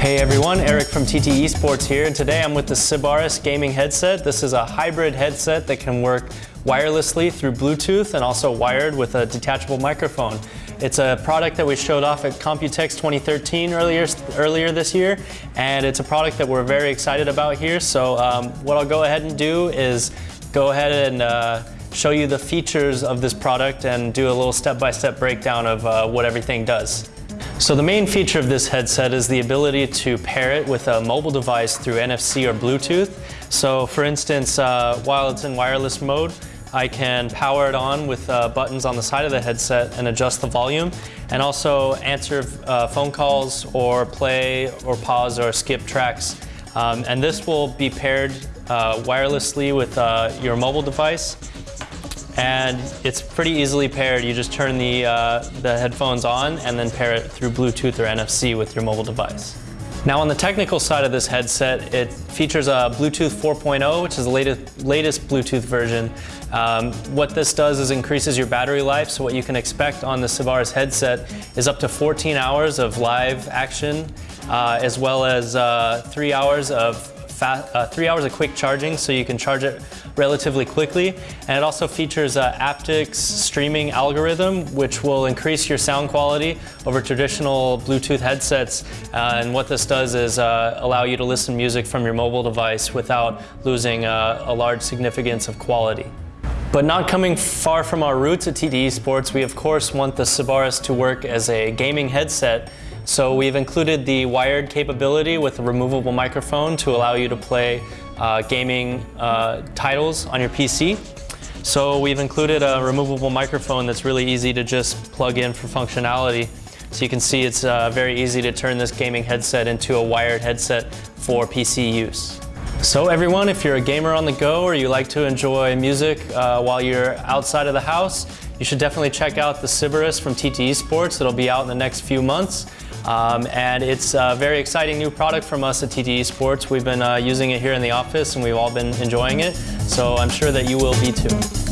Hey everyone, Eric from TT Esports here, and today I'm with the Sybaris gaming headset. This is a hybrid headset that can work wirelessly through Bluetooth and also wired with a detachable microphone. It's a product that we showed off at Computex 2013 earlier, earlier this year, and it's a product that we're very excited about here. So um, what I'll go ahead and do is go ahead and uh, show you the features of this product and do a little step-by-step -step breakdown of uh, what everything does. So the main feature of this headset is the ability to pair it with a mobile device through NFC or Bluetooth. So for instance, uh, while it's in wireless mode, I can power it on with uh, buttons on the side of the headset and adjust the volume and also answer uh, phone calls or play or pause or skip tracks. Um, and this will be paired uh, wirelessly with uh, your mobile device and it's pretty easily paired. You just turn the, uh, the headphones on and then pair it through Bluetooth or NFC with your mobile device. Now on the technical side of this headset, it features a Bluetooth 4.0, which is the latest, latest Bluetooth version. Um, what this does is increases your battery life, so what you can expect on the Sybaris headset is up to 14 hours of live action, uh, as well as uh, three hours of fast, uh, three hours of quick charging, so you can charge it relatively quickly. And it also features a aptX streaming algorithm, which will increase your sound quality over traditional Bluetooth headsets. Uh, and what this does is uh, allow you to listen music from your mobile device without losing uh, a large significance of quality. But not coming far from our roots at TT Sports, we of course want the Sybaris to work as a gaming headset so we've included the wired capability with a removable microphone to allow you to play uh, gaming uh, titles on your PC. So we've included a removable microphone that's really easy to just plug in for functionality. So you can see it's uh, very easy to turn this gaming headset into a wired headset for PC use. So everyone, if you're a gamer on the go or you like to enjoy music uh, while you're outside of the house, you should definitely check out the Sybaris from TT Esports. It'll be out in the next few months. Um, and it's a very exciting new product from us at TT Sports. We've been uh, using it here in the office and we've all been enjoying it. So I'm sure that you will be too.